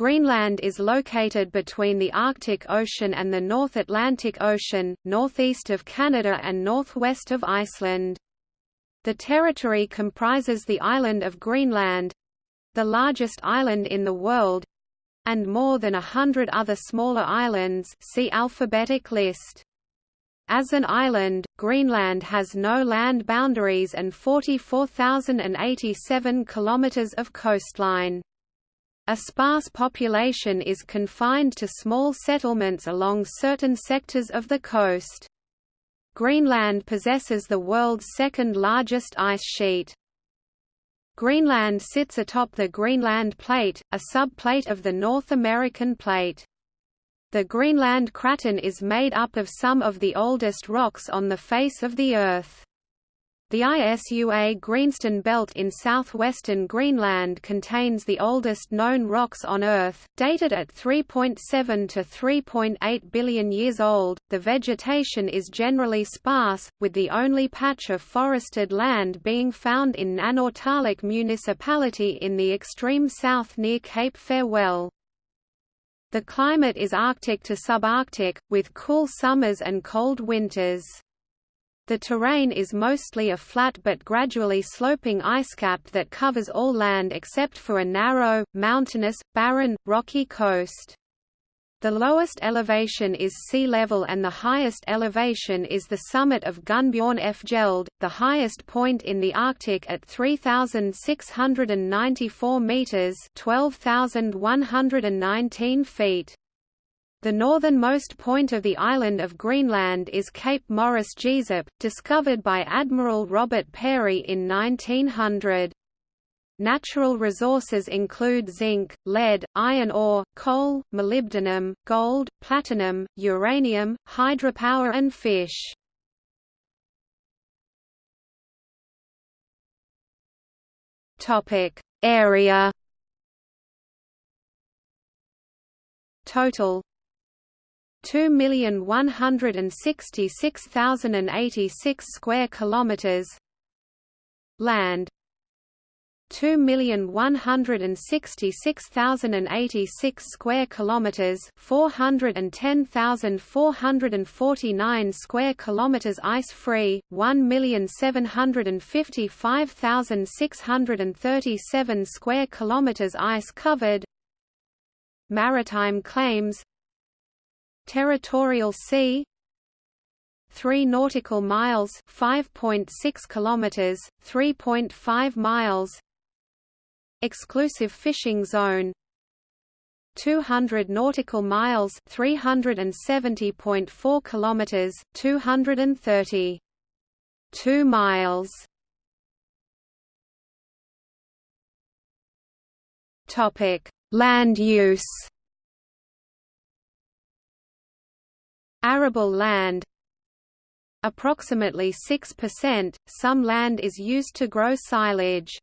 Greenland is located between the Arctic Ocean and the North Atlantic Ocean, northeast of Canada and northwest of Iceland. The territory comprises the island of Greenland—the largest island in the world—and more than a hundred other smaller islands see alphabetic list. As an island, Greenland has no land boundaries and 44,087 kilometers of coastline. A sparse population is confined to small settlements along certain sectors of the coast. Greenland possesses the world's second largest ice sheet. Greenland sits atop the Greenland Plate, a subplate of the North American Plate. The Greenland Craton is made up of some of the oldest rocks on the face of the Earth. The ISUA Greenstone Belt in southwestern Greenland contains the oldest known rocks on Earth, dated at 3.7 to 3.8 billion years old. The vegetation is generally sparse, with the only patch of forested land being found in Nanortalik municipality in the extreme south near Cape Farewell. The climate is Arctic to subarctic, with cool summers and cold winters. The terrain is mostly a flat but gradually sloping icecap that covers all land except for a narrow, mountainous, barren, rocky coast. The lowest elevation is sea level and the highest elevation is the summit of Gunnbjornfjeld, the highest point in the Arctic at 3,694 metres 12,119 feet. The northernmost point of the island of Greenland is Cape Morris Jesup, discovered by Admiral Robert Peary in 1900. Natural resources include zinc, lead, iron ore, coal, molybdenum, gold, platinum, uranium, hydropower and fish. Area Total 2,166,086 square kilometers. Land. 2,166,086 square kilometers, 410,449 square kilometers ice-free, 1,755,637 square kilometers ice-covered. Maritime claims Territorial sea. 3 nautical miles 5.6 kilometers 3.5 miles. Exclusive fishing zone. 200 nautical miles 370.4 kilometers 230 2 miles. Topic. Land use Arable land Approximately 6%, some land is used to grow silage.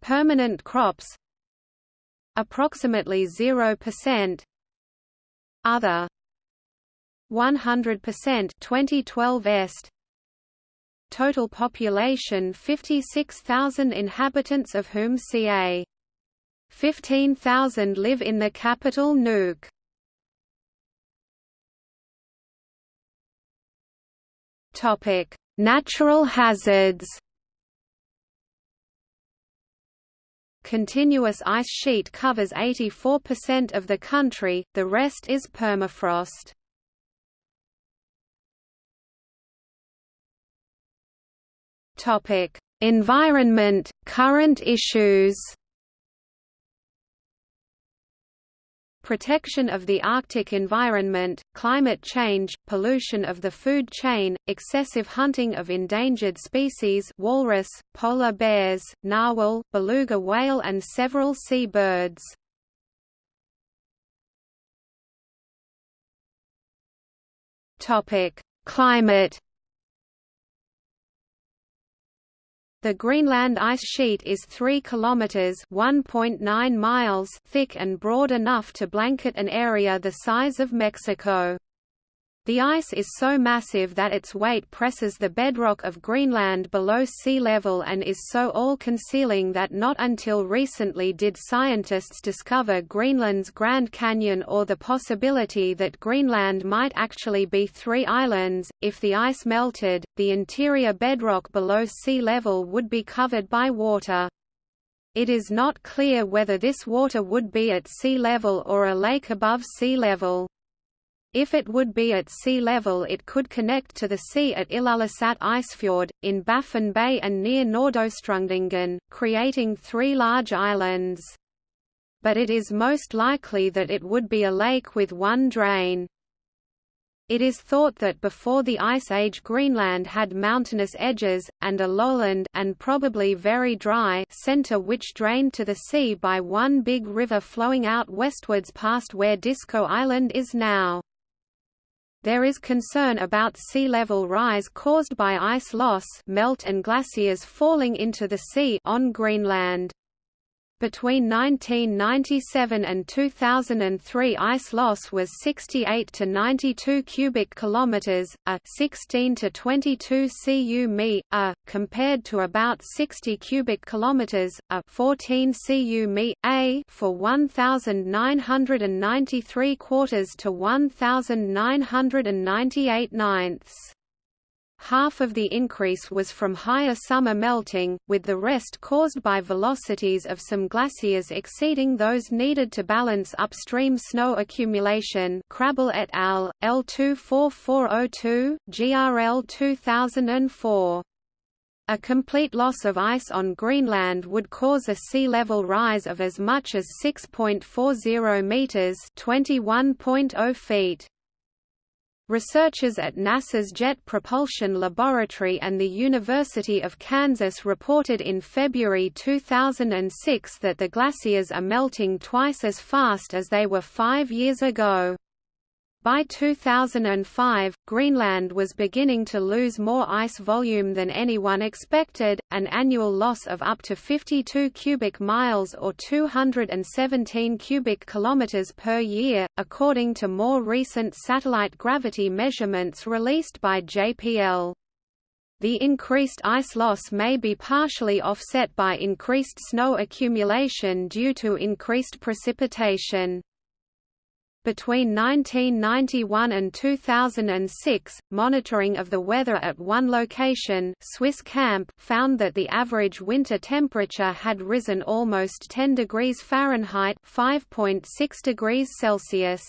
Permanent crops Approximately 0% Other 100% 2012 est Total population 56,000 inhabitants of whom ca. 15,000 live in the capital Nuuk. Topic: Natural hazards. Continuous ice sheet covers 84% of the country, the rest is permafrost. Topic: Environment, current issues. Protection of the Arctic environment, climate change, pollution of the food chain, excessive hunting of endangered species walrus, polar bears, narwhal, beluga whale and several sea birds. Climate The Greenland ice sheet is 3 kilometers (1.9 miles) thick and broad enough to blanket an area the size of Mexico. The ice is so massive that its weight presses the bedrock of Greenland below sea level and is so all-concealing that not until recently did scientists discover Greenland's Grand Canyon or the possibility that Greenland might actually be three islands. If the ice melted, the interior bedrock below sea level would be covered by water. It is not clear whether this water would be at sea level or a lake above sea level. If it would be at sea level it could connect to the sea at Ilulissat Icefjord, in Baffin Bay and near Nordostrundingen, creating three large islands. But it is most likely that it would be a lake with one drain. It is thought that before the Ice Age Greenland had mountainous edges, and a lowland and probably very dry center which drained to the sea by one big river flowing out westwards past where Disko Island is now. There is concern about sea level rise caused by ice loss melt and glaciers falling into the sea on Greenland. Between 1997 and 2003 ice loss was 68 to 92 cubic kilometers, a 16 to 22 cu mi, a compared to about 60 cubic kilometers, a 14 cu mi, a for 1993 quarters to 1998 ninths. Half of the increase was from higher summer melting, with the rest caused by velocities of some glaciers exceeding those needed to balance upstream snow accumulation Krabill et al., L24402, GRL 2004. A complete loss of ice on Greenland would cause a sea level rise of as much as 6.40 meters, 21.0 feet. Researchers at NASA's Jet Propulsion Laboratory and the University of Kansas reported in February 2006 that the glaciers are melting twice as fast as they were five years ago. By 2005, Greenland was beginning to lose more ice volume than anyone expected, an annual loss of up to 52 cubic miles or 217 cubic kilometers per year, according to more recent satellite gravity measurements released by JPL. The increased ice loss may be partially offset by increased snow accumulation due to increased precipitation. Between 1991 and 2006, monitoring of the weather at one location Swiss Camp found that the average winter temperature had risen almost 10 degrees Fahrenheit 5.6 degrees Celsius.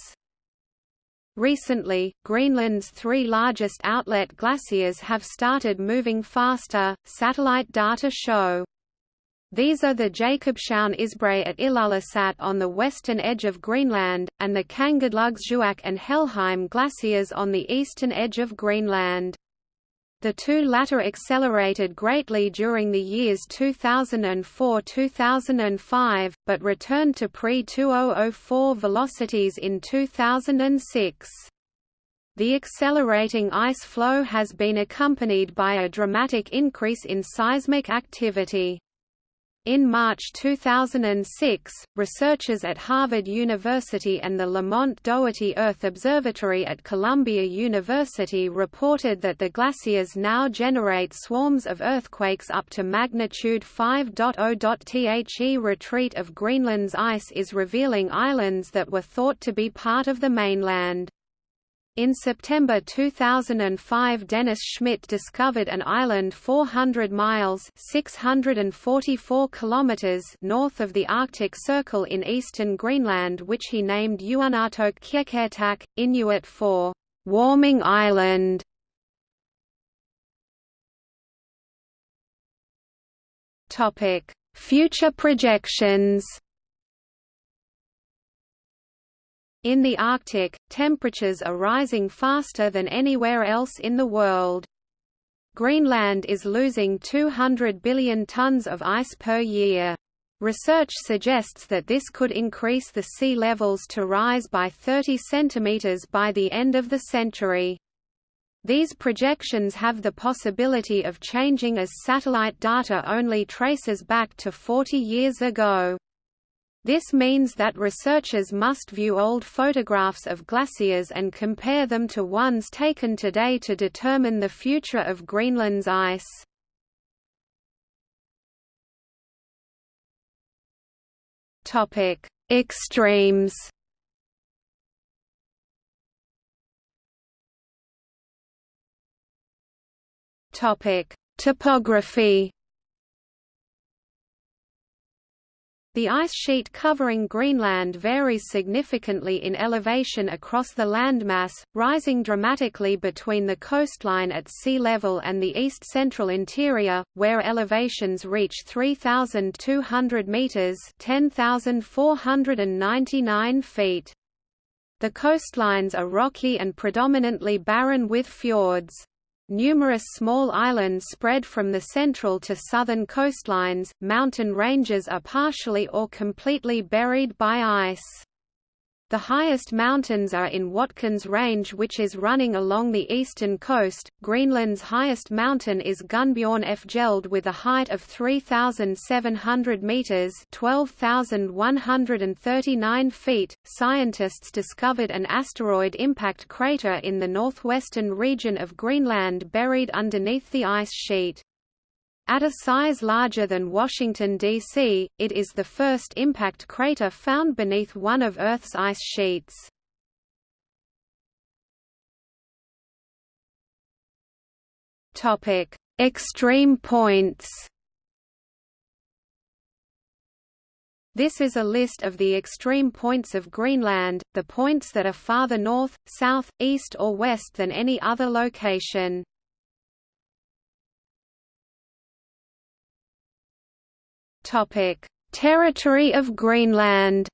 Recently, Greenland's three largest outlet glaciers have started moving faster, satellite data show. These are the Jakobshavn Isbrae at Ilulissat on the western edge of Greenland, and the Kangerlussuaq and Helheim glaciers on the eastern edge of Greenland. The two latter accelerated greatly during the years 2004–2005, but returned to pre-2004 velocities in 2006. The accelerating ice flow has been accompanied by a dramatic increase in seismic activity. In March 2006, researchers at Harvard University and the Lamont Doherty Earth Observatory at Columbia University reported that the glaciers now generate swarms of earthquakes up to magnitude 5.0. The retreat of Greenland's ice is revealing islands that were thought to be part of the mainland. In September 2005 Dennis Schmidt discovered an island 400 miles 644 kilometers north of the Arctic Circle in eastern Greenland which he named Uunartoq Qeqertaq, Inuit for «warming island». Future projections In the Arctic, temperatures are rising faster than anywhere else in the world. Greenland is losing 200 billion tons of ice per year. Research suggests that this could increase the sea levels to rise by 30 centimeters by the end of the century. These projections have the possibility of changing as satellite data only traces back to 40 years ago. This means that researchers must view old photographs of glaciers and compare them to ones taken today to determine the future of Greenland's ice. Topic: Extremes. Topic: Topography. The ice sheet covering Greenland varies significantly in elevation across the landmass, rising dramatically between the coastline at sea level and the east-central interior, where elevations reach 3,200 metres 10,499 feet. The coastlines are rocky and predominantly barren with fjords. Numerous small islands spread from the central to southern coastlines, mountain ranges are partially or completely buried by ice. The highest mountains are in Watkins Range which is running along the eastern coast. Greenland's highest mountain is Gunnbjornfjeld with a height of 3,700 meters (12,139 feet). Scientists discovered an asteroid impact crater in the northwestern region of Greenland buried underneath the ice sheet. At a size larger than Washington, D.C., it is the first impact crater found beneath one of Earth's ice sheets. Extreme points This is a list of the extreme points of Greenland, the points that are farther north, south, east or west than any other location. Topic: Territory of Greenland.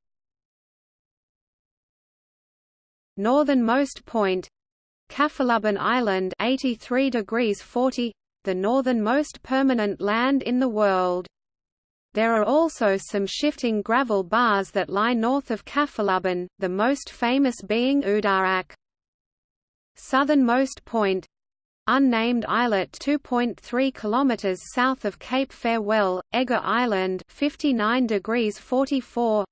Northernmost point Kaffeklubben Island 83 degrees 40 the northernmost permanent land in the world. There are also some shifting gravel bars that lie north of Kaffeklubben, the most famous being Udarak. Southernmost point Unnamed islet 2.3 km south of Cape Farewell, Egger Island 59 degrees 44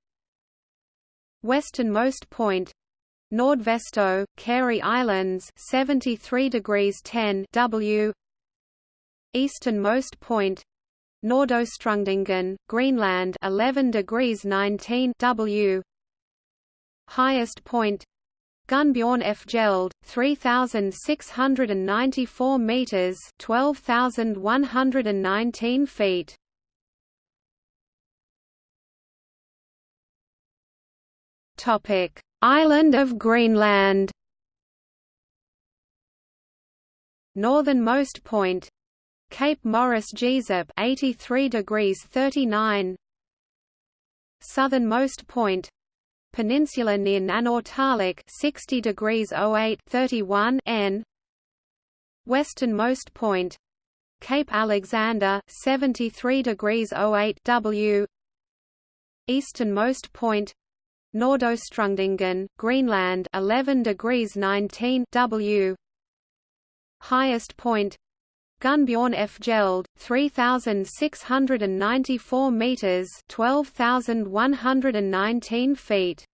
Westernmost point Nordvesto, Carey Islands 73 degrees 10 W. Easternmost point Nordostrundingen, Greenland 11 degrees 19 W. Highest point Gunnbjornfjeld, 3,694 metres 12,119 feet. Topic: Island of Greenland. Northernmost point Cape Morris Jesup 83 degrees 39 Southernmost point peninsula near Nanortalik 60 degrees 08 31 N. Westernmost point. Cape Alexander 73 degrees 08 W. Easternmost point. Nordostrundingen, Greenland 11 degrees 19 W. Highest point Gunnbjornfjeld 3694 meters 12119 feet.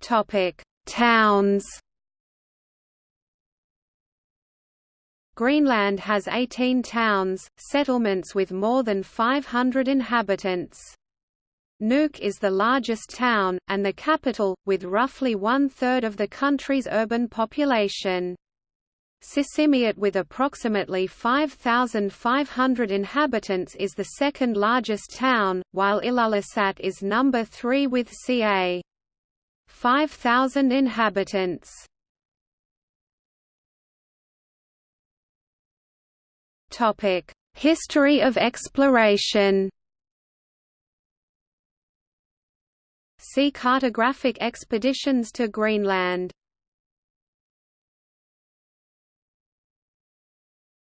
Topic Towns. Greenland has 18 towns, settlements with more than 500 inhabitants. Nuuk is the largest town, and the capital, with roughly one-third of the country's urban population. Sisimiut with approximately 5,500 inhabitants is the second largest town, while Ilulissat is number 3 with ca. 5,000 inhabitants. History of exploration See cartographic expeditions to Greenland.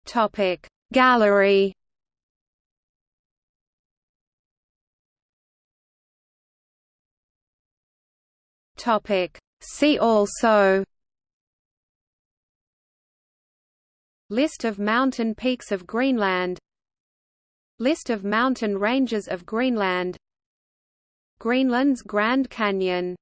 Topic Gallery Topic See also List of mountain peaks of Greenland List of mountain ranges of Greenland Greenland's Grand Canyon